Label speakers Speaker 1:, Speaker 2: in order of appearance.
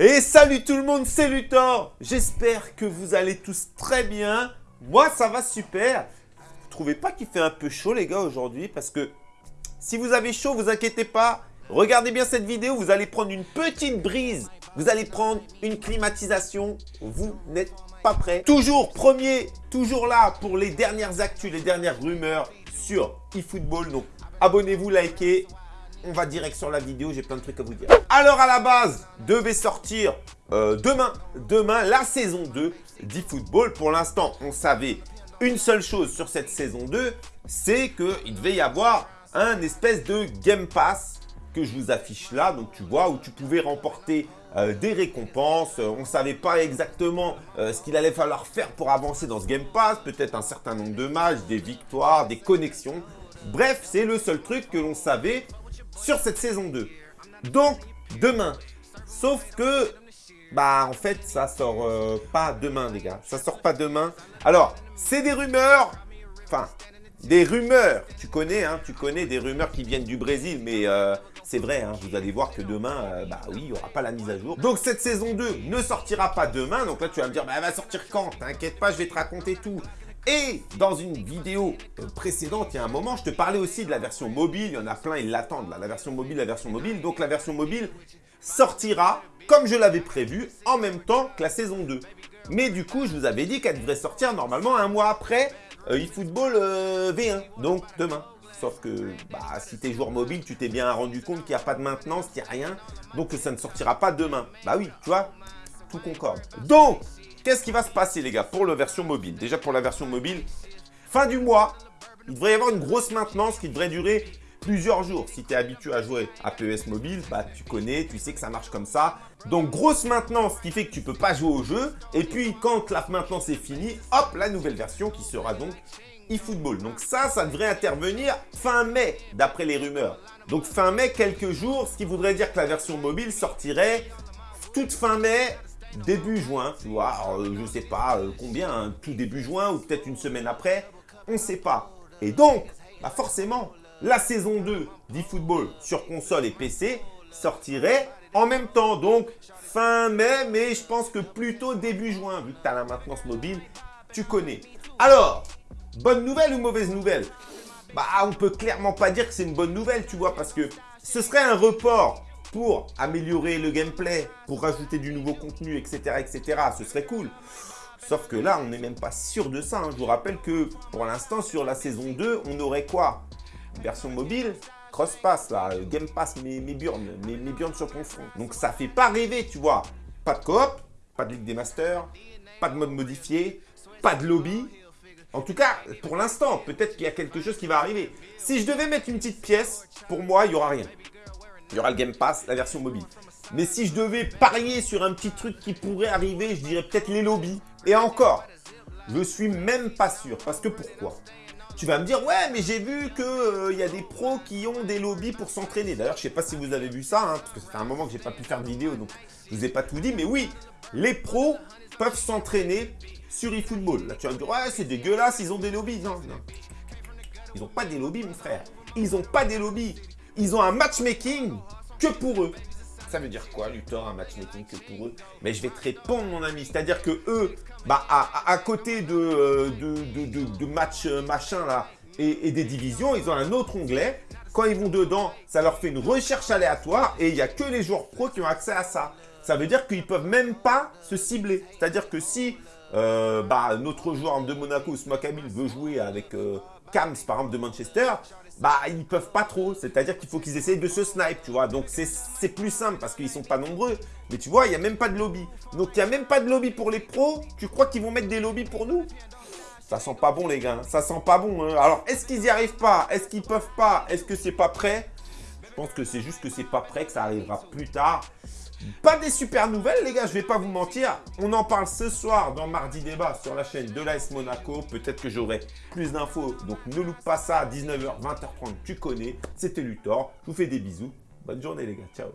Speaker 1: Et salut tout le monde, c'est Luthor J'espère que vous allez tous très bien. Moi, ça va super. Vous trouvez pas qu'il fait un peu chaud, les gars, aujourd'hui? Parce que si vous avez chaud, vous inquiétez pas. Regardez bien cette vidéo, vous allez prendre une petite brise. Vous allez prendre une climatisation. Vous n'êtes pas prêts. Toujours premier, toujours là pour les dernières actus, les dernières rumeurs sur eFootball. Donc, abonnez-vous, likez on va direct sur la vidéo, j'ai plein de trucs à vous dire. Alors à la base, devait sortir euh, demain, demain la saison 2 d'eFootball. Pour l'instant, on savait une seule chose sur cette saison 2, c'est qu'il devait y avoir un espèce de Game Pass que je vous affiche là. Donc tu vois, où tu pouvais remporter euh, des récompenses. On ne savait pas exactement euh, ce qu'il allait falloir faire pour avancer dans ce Game Pass. Peut-être un certain nombre de matchs, des victoires, des connexions. Bref, c'est le seul truc que l'on savait sur cette saison 2. Donc, demain. Sauf que, bah, en fait, ça sort euh, pas demain, les gars. Ça sort pas demain. Alors, c'est des rumeurs. Enfin, des rumeurs. Tu connais, hein, tu connais des rumeurs qui viennent du Brésil, mais euh, c'est vrai, hein, vous allez voir que demain, euh, bah oui, il n'y aura pas la mise à jour. Donc cette saison 2 ne sortira pas demain. Donc là, tu vas me dire, bah, elle va sortir quand? T'inquiète pas, je vais te raconter tout. Et dans une vidéo euh, précédente, il y a un moment, je te parlais aussi de la version mobile. Il y en a plein, ils l'attendent, la version mobile, la version mobile. Donc la version mobile sortira, comme je l'avais prévu, en même temps que la saison 2. Mais du coup, je vous avais dit qu'elle devrait sortir normalement un mois après euh, eFootball euh, V1, donc demain. Sauf que bah, si tu es joueur mobile, tu t'es bien rendu compte qu'il n'y a pas de maintenance, qu'il n'y a rien. Donc ça ne sortira pas demain. Bah oui, tu vois, tout concorde. Donc, Qu'est-ce qui va se passer, les gars, pour la version mobile? Déjà, pour la version mobile, fin du mois, il devrait y avoir une grosse maintenance qui devrait durer plusieurs jours. Si tu es habitué à jouer à PES mobile, bah, tu connais, tu sais que ça marche comme ça. Donc, grosse maintenance qui fait que tu peux pas jouer au jeu. Et puis, quand la maintenance est finie, hop, la nouvelle version qui sera donc eFootball. Donc ça, ça devrait intervenir fin mai, d'après les rumeurs. Donc fin mai, quelques jours, ce qui voudrait dire que la version mobile sortirait toute fin mai, début juin, tu vois, je je sais pas euh, combien, hein, tout début juin ou peut-être une semaine après, on ne sait pas. Et donc, bah forcément, la saison 2 d'eFootball sur console et PC sortirait en même temps, donc fin mai, mais je pense que plutôt début juin, vu que tu as la maintenance mobile, tu connais. Alors, bonne nouvelle ou mauvaise nouvelle? Bah, on peut clairement pas dire que c'est une bonne nouvelle, tu vois, parce que ce serait un report pour améliorer le gameplay, pour rajouter du nouveau contenu, etc. etc. Ce serait cool. Sauf que là, on n'est même pas sûr de ça. Hein. Je vous rappelle que pour l'instant, sur la saison 2, on aurait quoi? Version mobile, cross-pass, là, Game Pass, mes, mes sur ton front. Donc ça fait pas rêver, tu vois. Pas de coop, pas de Ligue des Masters, pas de mode modifié, pas de lobby. En tout cas, pour l'instant, peut-être qu'il y a quelque chose qui va arriver. Si je devais mettre une petite pièce, pour moi, il n'y aura rien. Il y aura le Game Pass, la version mobile. Mais si je devais parier sur un petit truc qui pourrait arriver, je dirais peut-être les lobbies. Et encore, je suis même pas sûr. Parce que pourquoi? Tu vas me dire, ouais, mais j'ai vu qu'il euh, y a des pros qui ont des lobbies pour s'entraîner. D'ailleurs, je sais pas si vous avez vu ça, hein, parce que ça fait un moment que j'ai pas pu faire de vidéo, donc je vous ai pas tout dit. Mais oui, les pros peuvent s'entraîner sur eFootball. Là, tu vas me dire, ouais, c'est dégueulasse, ils ont des lobbies. Non, non. Ils n'ont pas des lobbies, mon frère. Ils n'ont pas des lobbies ils ont un matchmaking que pour eux. Ça veut dire quoi, Luthor, un matchmaking que pour eux? Mais je vais te répondre, mon ami. C'est-à-dire que eux, bah, à, côté de, euh, de, de, match euh, machin là et, des divisions, ils ont un autre onglet. Quand ils vont dedans, ça leur fait une recherche aléatoire et il n'y a que les joueurs pros qui ont accès à ça. Ça veut dire qu'ils ne peuvent même pas se cibler. C'est-à-dire que si euh, bah, notre joueur de Monaco, Smakabil, veut jouer avec Kams, par exemple, de Manchester, bah ils peuvent pas trop. C'est-à-dire qu'il faut qu'ils essayent de se snipe, tu vois. Donc c'est plus simple parce qu'ils sont pas nombreux. Mais tu vois, il n'y a même pas de lobby. Donc il n'y a même pas de lobby pour les pros. Tu crois qu'ils vont mettre des lobbies pour nous? Ça sent pas bon les gars. Ça sent pas bon. Hein. Alors est-ce qu'ils y arrivent pas? Est-ce qu'ils peuvent pas? Est-ce que c'est pas prêt? Pense que c'est juste que c'est pas prêt, que ça arrivera plus tard. Pas des super nouvelles, les gars, je vais pas vous mentir. On en parle ce soir dans Mardi Débat sur la chaîne de l'AS Monaco. Peut-être que j'aurai plus d'infos, donc ne loupe pas ça à 19h, 20h30, tu connais. C'était Luthor, je vous fais des bisous. Bonne journée, les gars. Ciao